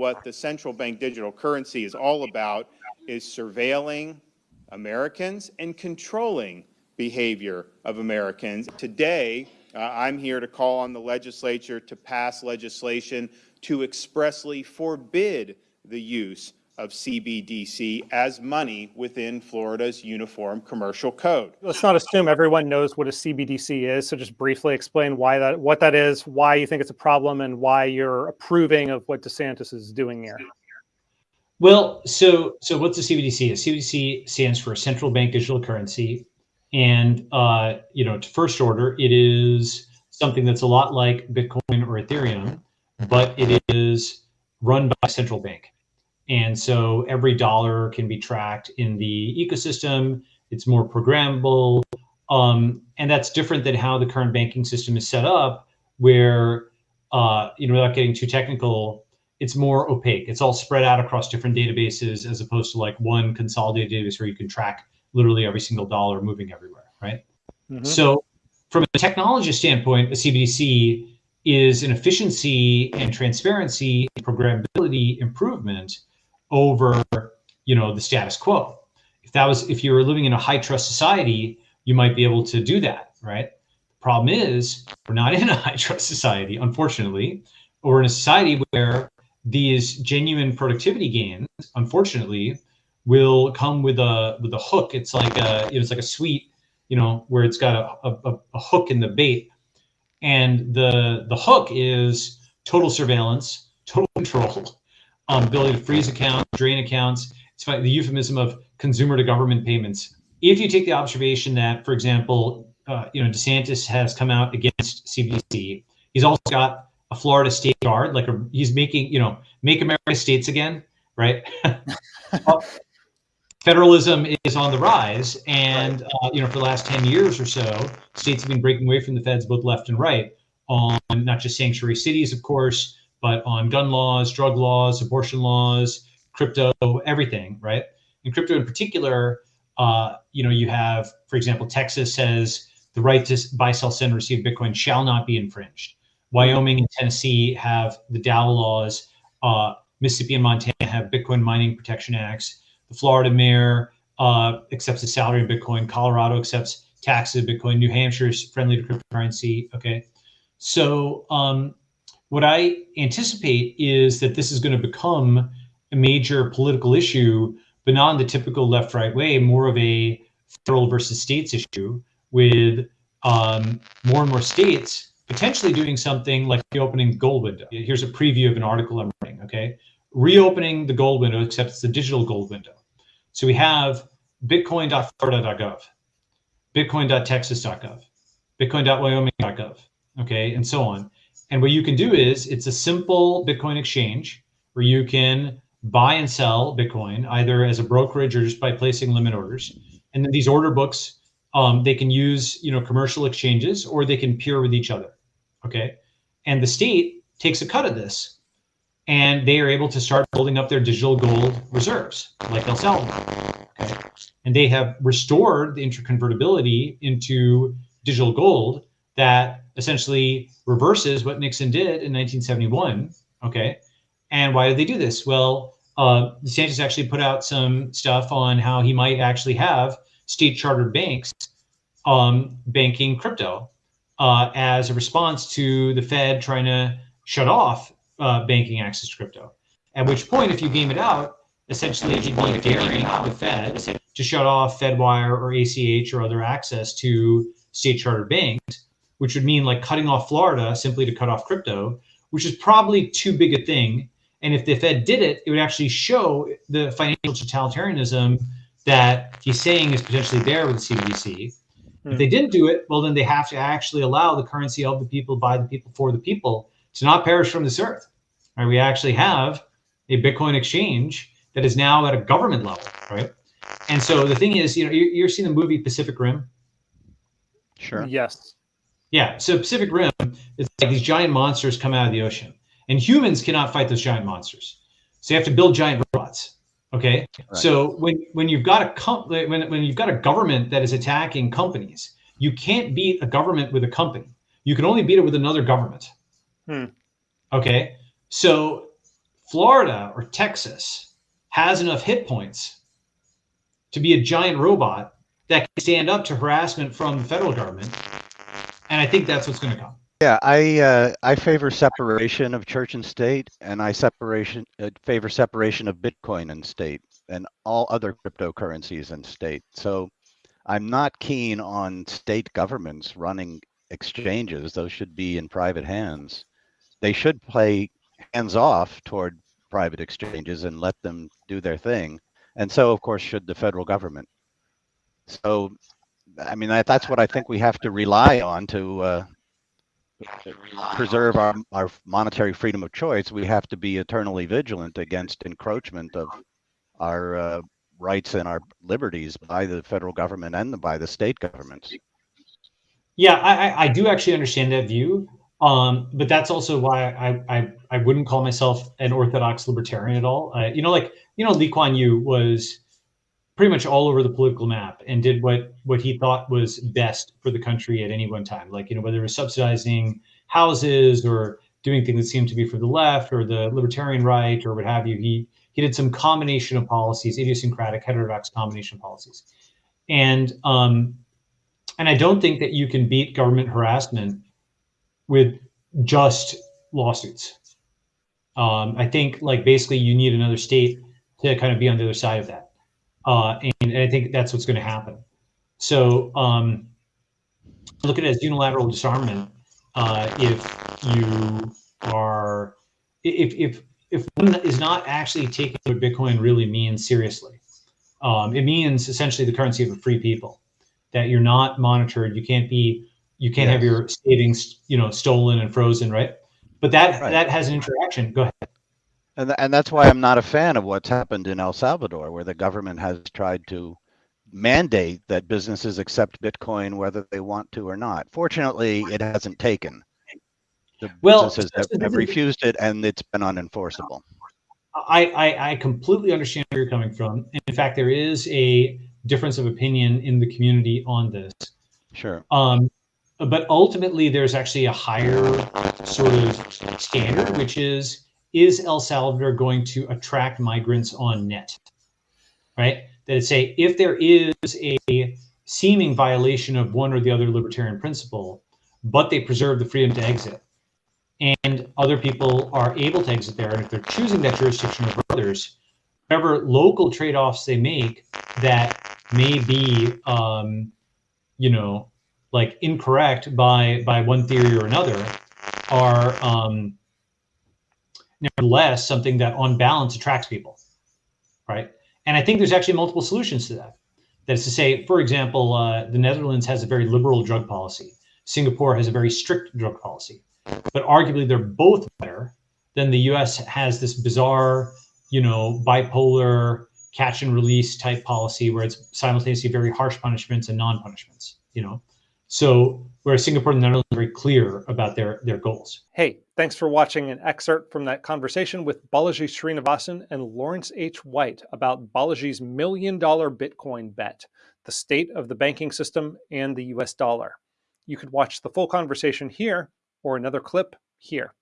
what the central bank digital currency is all about is surveilling Americans and controlling behavior of Americans. Today, uh, I'm here to call on the legislature to pass legislation to expressly forbid the use of CBDC as money within Florida's Uniform Commercial Code. Let's not assume everyone knows what a CBDC is. So just briefly explain why that, what that is, why you think it's a problem, and why you're approving of what DeSantis is doing here. Well, so so what's a CBDC? A CBDC stands for a central bank digital currency, and uh, you know, to first order, it is something that's a lot like Bitcoin or Ethereum, but it is run by a central bank. And so every dollar can be tracked in the ecosystem. It's more programmable. Um, and that's different than how the current banking system is set up, where, uh, you know, without getting too technical, it's more opaque. It's all spread out across different databases as opposed to like one consolidated database where you can track literally every single dollar moving everywhere, right? Mm -hmm. So from a technology standpoint, a CBDC is an efficiency and transparency and programmability improvement over, you know, the status quo. If that was, if you were living in a high trust society, you might be able to do that, right? The problem is we're not in a high trust society, unfortunately. We're in a society where these genuine productivity gains, unfortunately, will come with a with a hook. It's like a it's like a sweet, you know, where it's got a, a, a hook in the bait, and the the hook is total surveillance, total control, um, ability to freeze accounts, drain accounts. It's the euphemism of consumer to government payments. If you take the observation that, for example, uh, you know, DeSantis has come out against CBDC, he's also got a Florida state guard, like a, he's making, you know, make America states again, right? Federalism is on the rise, and uh, you know, for the last ten years or so, states have been breaking away from the feds, both left and right, on not just sanctuary cities, of course, but on gun laws, drug laws, abortion laws, crypto, everything, right? In crypto in particular, uh, you know, you have, for example, Texas says the right to buy, sell, send, receive Bitcoin shall not be infringed. Wyoming and Tennessee have the DAO laws. Uh, Mississippi and Montana have Bitcoin mining protection acts. The Florida mayor uh, accepts a salary in Bitcoin. Colorado accepts taxes in Bitcoin. New Hampshire is friendly to cryptocurrency. Okay. So um, what I anticipate is that this is going to become a major political issue, but not in the typical left right way, more of a federal versus states issue with um, more and more states potentially doing something like reopening the gold window. Here's a preview of an article I'm writing, okay? Reopening the gold window, except it's the digital gold window. So we have bitcoin.florida.gov, bitcoin.texas.gov, bitcoin.wyoming.gov, okay, and so on. And what you can do is it's a simple Bitcoin exchange where you can buy and sell Bitcoin either as a brokerage or just by placing limit orders. And then these order books, um, they can use you know commercial exchanges or they can peer with each other. Okay. And the state takes a cut of this and they are able to start building up their digital gold reserves like El Salvador. Okay. And they have restored the interconvertibility into digital gold that essentially reverses what Nixon did in 1971. Okay. And why did they do this? Well, uh, DeSantis actually put out some stuff on how he might actually have state chartered banks um, banking crypto uh, as a response to the Fed trying to shut off uh, banking access to crypto. At which point, if you game it out, essentially you'd be daring the Fed to shut off FedWire or ACH or other access to state chartered banks which would mean like cutting off Florida simply to cut off crypto, which is probably too big a thing. And if the Fed did it, it would actually show the financial totalitarianism that he's saying is potentially there with the CBDC. Hmm. If they didn't do it, well, then they have to actually allow the currency of the people, by the people, for the people to not perish from this earth. Right? We actually have a Bitcoin exchange that is now at a government level, right? And so the thing is, you know, you're, you're seeing the movie Pacific Rim. Sure. Yes. Yeah. So Pacific Rim, it's like these giant monsters come out of the ocean, and humans cannot fight those giant monsters. So you have to build giant robots. Okay. Right. So when when you've got a com- when when you've got a government that is attacking companies, you can't beat a government with a company. You can only beat it with another government. Hmm. Okay. So Florida or Texas has enough hit points to be a giant robot that can stand up to harassment from the federal government. And I think that's what's going to come. Yeah, I uh, I favor separation of church and state, and I separation uh, favor separation of Bitcoin and state, and all other cryptocurrencies and state. So, I'm not keen on state governments running exchanges. Those should be in private hands. They should play hands off toward private exchanges and let them do their thing. And so, of course, should the federal government. So, I mean, that, that's what I think we have to rely on to uh, preserve our, our monetary freedom of choice. We have to be eternally vigilant against encroachment of our uh, rights and our liberties by the federal government and by the state governments. Yeah, I, I- do actually understand that view. Um, but that's also why I, I, I wouldn't call myself an orthodox libertarian at all. Uh, you know, like, you know, Lee Kuan Yew was pretty much all over the political map and did what, what he thought was best for the country at any one time. Like, you know, whether it was subsidizing houses or doing things that seemed to be for the left or the libertarian right or what have you, he, he did some combination of policies, idiosyncratic, heterodox combination of policies. And, um, and I don't think that you can beat government harassment with just lawsuits. Um, I think like basically you need another state to kind of be on the other side of that. Uh, and, and I think that's what's going to happen. So um, look at it as unilateral disarmament. Uh, if you are, if, if, if one is not actually taking what Bitcoin really means seriously, um, it means essentially the currency of a free people, that you're not monitored. You can't be you can't have your savings, you know, stolen and frozen, right? But that Right. that has an interaction. Go ahead. And, and that's why I'm not a fan of what's happened in El Salvador, where the government has tried to mandate that businesses accept Bitcoin whether they want to or not. Fortunately, it hasn't taken. The Well, businesses have, have refused it, and it's been unenforceable. I, I I completely understand where you're coming from. In fact, there is a difference of opinion in the community on this. Sure. Um, but ultimately, there's actually a higher sort of standard, which is is El Salvador going to attract migrants on net? Right? That say, if there is a seeming violation of one or the other libertarian principle, but they preserve the freedom to exit, and other people are able to exit there, and if they're choosing that jurisdiction over others, whatever local trade-offs they make that may be, um, you know, like incorrect by by one theory or another are um, nevertheless something that on balance attracts people right? And i think there's actually multiple solutions to that. That is to say for example uh, the netherlands has a very liberal drug policy. Singapore has a very strict drug policy. But arguably they're both better than the us has this bizarre you know bipolar catch and release type policy where it's simultaneously very harsh punishments and non-punishments you know so whereas Singapore and the Netherlands are very clear about their their goals. Hey, thanks for watching an excerpt from that conversation with Balaji Srinivasan and Lawrence H. White about Balaji's million dollar Bitcoin bet, the state of the banking system and the US dollar. You could watch the full conversation here or another clip here.